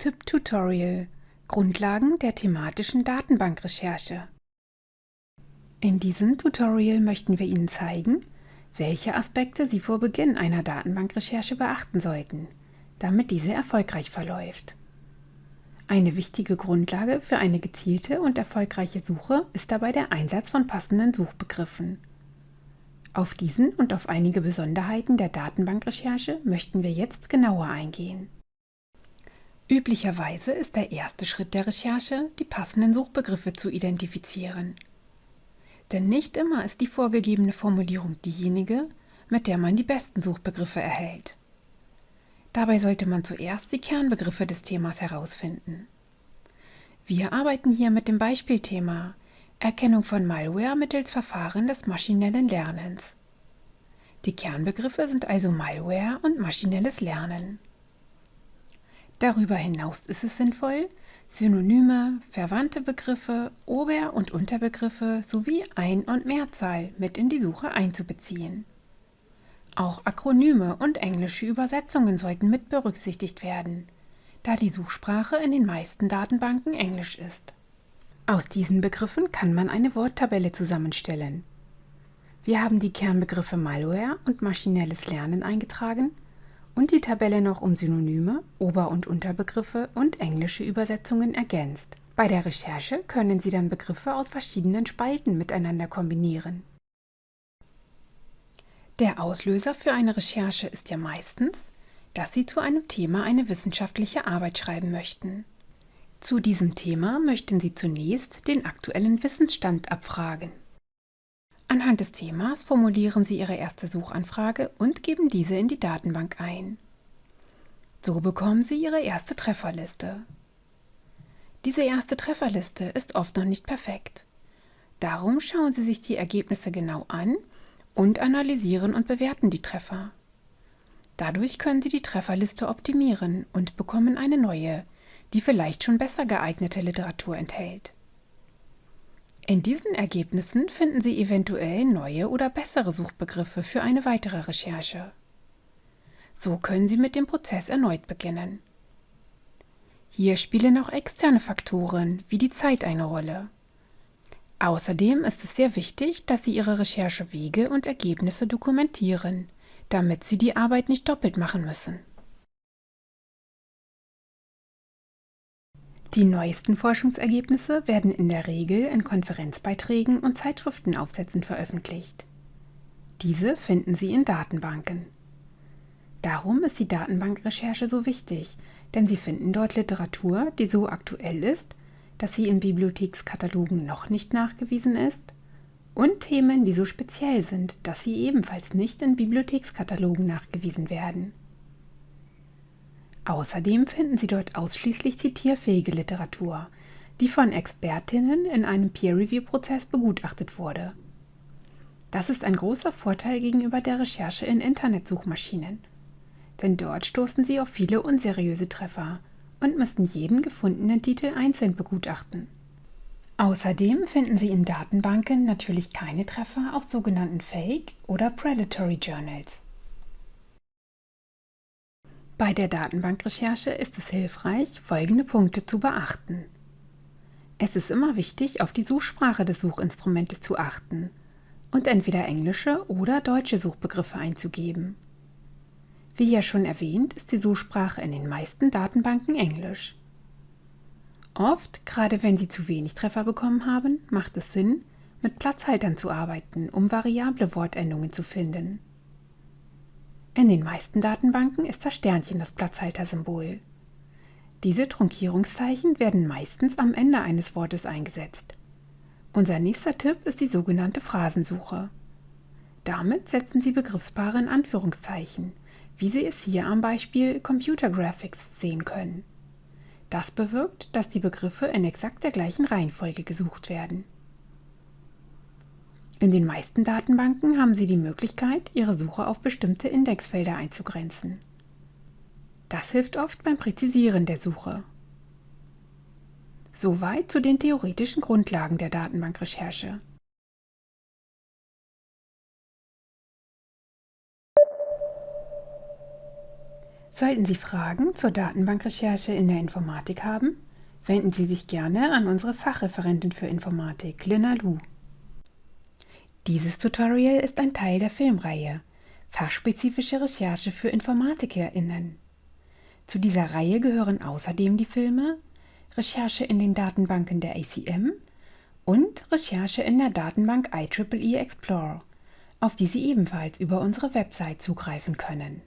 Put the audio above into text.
Tipp Tutorial Grundlagen der thematischen Datenbankrecherche In diesem Tutorial möchten wir Ihnen zeigen, welche Aspekte Sie vor Beginn einer Datenbankrecherche beachten sollten, damit diese erfolgreich verläuft. Eine wichtige Grundlage für eine gezielte und erfolgreiche Suche ist dabei der Einsatz von passenden Suchbegriffen. Auf diesen und auf einige Besonderheiten der Datenbankrecherche möchten wir jetzt genauer eingehen. Üblicherweise ist der erste Schritt der Recherche, die passenden Suchbegriffe zu identifizieren. Denn nicht immer ist die vorgegebene Formulierung diejenige, mit der man die besten Suchbegriffe erhält. Dabei sollte man zuerst die Kernbegriffe des Themas herausfinden. Wir arbeiten hier mit dem Beispielthema Erkennung von Malware mittels Verfahren des maschinellen Lernens. Die Kernbegriffe sind also Malware und maschinelles Lernen. Darüber hinaus ist es sinnvoll, Synonyme, verwandte Begriffe, Ober- und Unterbegriffe sowie Ein- und Mehrzahl mit in die Suche einzubeziehen. Auch Akronyme und englische Übersetzungen sollten mit berücksichtigt werden, da die Suchsprache in den meisten Datenbanken Englisch ist. Aus diesen Begriffen kann man eine Worttabelle zusammenstellen. Wir haben die Kernbegriffe Malware und maschinelles Lernen eingetragen und die Tabelle noch um Synonyme, Ober- und Unterbegriffe und englische Übersetzungen ergänzt. Bei der Recherche können Sie dann Begriffe aus verschiedenen Spalten miteinander kombinieren. Der Auslöser für eine Recherche ist ja meistens, dass Sie zu einem Thema eine wissenschaftliche Arbeit schreiben möchten. Zu diesem Thema möchten Sie zunächst den aktuellen Wissensstand abfragen. Anhand des Themas formulieren Sie Ihre erste Suchanfrage und geben diese in die Datenbank ein. So bekommen Sie Ihre erste Trefferliste. Diese erste Trefferliste ist oft noch nicht perfekt. Darum schauen Sie sich die Ergebnisse genau an und analysieren und bewerten die Treffer. Dadurch können Sie die Trefferliste optimieren und bekommen eine neue, die vielleicht schon besser geeignete Literatur enthält. In diesen Ergebnissen finden Sie eventuell neue oder bessere Suchbegriffe für eine weitere Recherche. So können Sie mit dem Prozess erneut beginnen. Hier spielen auch externe Faktoren wie die Zeit eine Rolle. Außerdem ist es sehr wichtig, dass Sie Ihre Recherchewege und Ergebnisse dokumentieren, damit Sie die Arbeit nicht doppelt machen müssen. Die neuesten Forschungsergebnisse werden in der Regel in Konferenzbeiträgen und Zeitschriftenaufsätzen veröffentlicht. Diese finden Sie in Datenbanken. Darum ist die Datenbankrecherche so wichtig, denn Sie finden dort Literatur, die so aktuell ist, dass sie in Bibliothekskatalogen noch nicht nachgewiesen ist, und Themen, die so speziell sind, dass sie ebenfalls nicht in Bibliothekskatalogen nachgewiesen werden. Außerdem finden Sie dort ausschließlich zitierfähige Literatur, die von Expertinnen in einem Peer-Review-Prozess begutachtet wurde. Das ist ein großer Vorteil gegenüber der Recherche in Internetsuchmaschinen, denn dort stoßen Sie auf viele unseriöse Treffer und müssten jeden gefundenen Titel einzeln begutachten. Außerdem finden Sie in Datenbanken natürlich keine Treffer aus sogenannten Fake- oder Predatory Journals. Bei der Datenbankrecherche ist es hilfreich, folgende Punkte zu beachten. Es ist immer wichtig, auf die Suchsprache des Suchinstrumentes zu achten und entweder englische oder deutsche Suchbegriffe einzugeben. Wie ja schon erwähnt, ist die Suchsprache in den meisten Datenbanken Englisch. Oft, gerade wenn Sie zu wenig Treffer bekommen haben, macht es Sinn, mit Platzhaltern zu arbeiten, um variable Wortendungen zu finden. In den meisten Datenbanken ist das Sternchen das Platzhaltersymbol. Diese Trunkierungszeichen werden meistens am Ende eines Wortes eingesetzt. Unser nächster Tipp ist die sogenannte Phrasensuche. Damit setzen Sie Begriffspaare in Anführungszeichen, wie Sie es hier am Beispiel Computer Graphics sehen können. Das bewirkt, dass die Begriffe in exakt der gleichen Reihenfolge gesucht werden. In den meisten Datenbanken haben Sie die Möglichkeit, Ihre Suche auf bestimmte Indexfelder einzugrenzen. Das hilft oft beim Präzisieren der Suche. Soweit zu den theoretischen Grundlagen der Datenbankrecherche. Sollten Sie Fragen zur Datenbankrecherche in der Informatik haben, wenden Sie sich gerne an unsere Fachreferentin für Informatik, Lina Lu. Dieses Tutorial ist ein Teil der Filmreihe Fachspezifische Recherche für InformatikerInnen. Zu dieser Reihe gehören außerdem die Filme Recherche in den Datenbanken der ACM und Recherche in der Datenbank IEEE Explorer, auf die Sie ebenfalls über unsere Website zugreifen können.